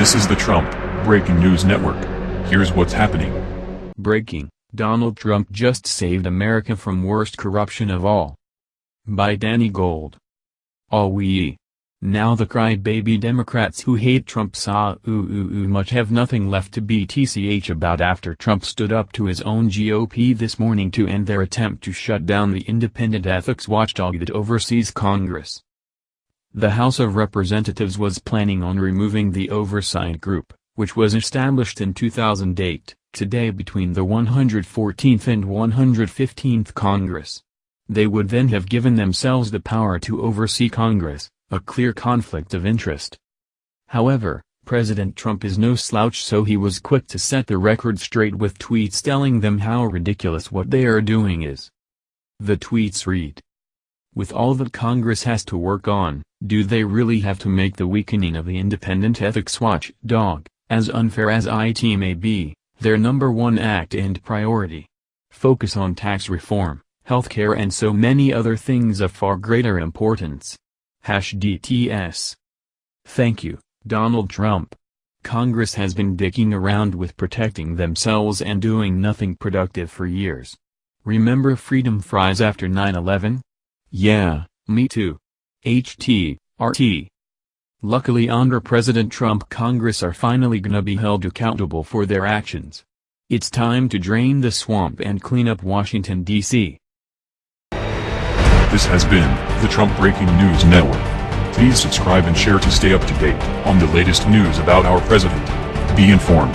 This is the Trump Breaking News Network. Here's what's happening. Breaking, Donald Trump just saved America from worst corruption of all. By Danny Gold. All we. Now the crybaby Democrats who hate Trump saw ooh ooh ooh much have nothing left to be tch about after Trump stood up to his own GOP this morning to end their attempt to shut down the independent ethics watchdog that oversees Congress. The House of Representatives was planning on removing the oversight group, which was established in 2008, today between the 114th and 115th Congress. They would then have given themselves the power to oversee Congress, a clear conflict of interest. However, President Trump is no slouch so he was quick to set the record straight with tweets telling them how ridiculous what they are doing is. The tweets read, with all that Congress has to work on, do they really have to make the weakening of the independent ethics watchdog, as unfair as it may be, their number one act and priority? Focus on tax reform, healthcare and so many other things of far greater importance. Hash DTS. Thank you, Donald Trump. Congress has been dicking around with protecting themselves and doing nothing productive for years. Remember freedom fries after 9-11? Yeah, me too. HT, RT. Luckily under President Trump Congress are finally gonna be held accountable for their actions. It's time to drain the swamp and clean up Washington, D.C. This has been the Trump Breaking News Network. Please subscribe and share to stay up to date on the latest news about our president. Be informed.